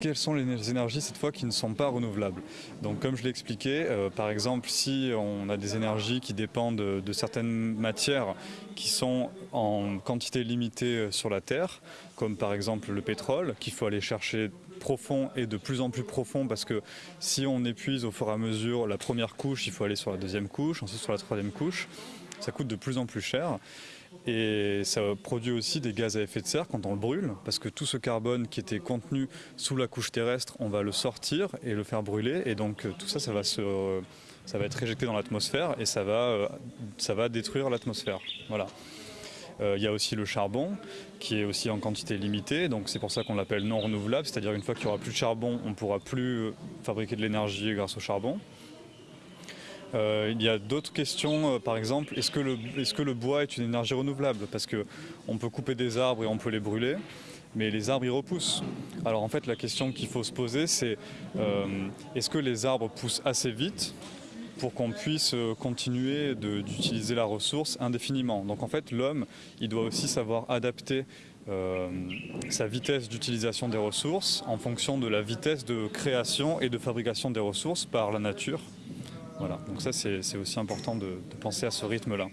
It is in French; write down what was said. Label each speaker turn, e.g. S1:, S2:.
S1: Quelles sont les énergies cette fois qui ne sont pas renouvelables. Donc comme je l'ai expliqué, euh, par exemple si on a des énergies qui dépendent de, certaines matières qui sont en quantité limitée euh, sur la Terre, comme par exemple le pétrole, qu'il faut aller chercher profond et de plus en plus profond parce que si on épuise au fur et à mesure la première couche, il faut aller sur la deuxième couche, ensuite sur la troisième couche, ça coûte de plus en plus cher. Et ça produit aussi des gaz à effet de serre quand on le brûle, parce que tout ce carbone qui était contenu sous la couche terrestre, on va le sortir et le faire brûler. Et donc euh, tout ça, ça va, se, ça va être éjecté dans l'atmosphère et ça va, euh, ça va détruire l'atmosphère. Voilà. Euh, il y a aussi le charbon qui est aussi en quantité limitée, donc c'est pour ça qu'on l'appelle non renouvelable, c'est-à-dire une fois qu'il n'y aura plus de charbon, on ne pourra plus fabriquer de l'énergie grâce au charbon. Euh, il y a d'autres questions, euh, par exemple, est-ce que, le bois est une énergie renouvelable? Parce qu'on peut couper des arbres et on peut les brûler, mais les arbres y repoussent. Alors en fait la question qu'il faut se poser c'est euh, est-ce que les arbres poussent assez vite? Pour qu'on puisse euh, continuer d'utiliser la ressource indéfiniment. Donc en fait l'homme il doit aussi savoir adapter euh, sa vitesse d'utilisation des ressources en fonction de la vitesse de création et de fabrication des ressources par la nature. Voilà, donc ça c'est aussi important de, de penser à ce rythme-là.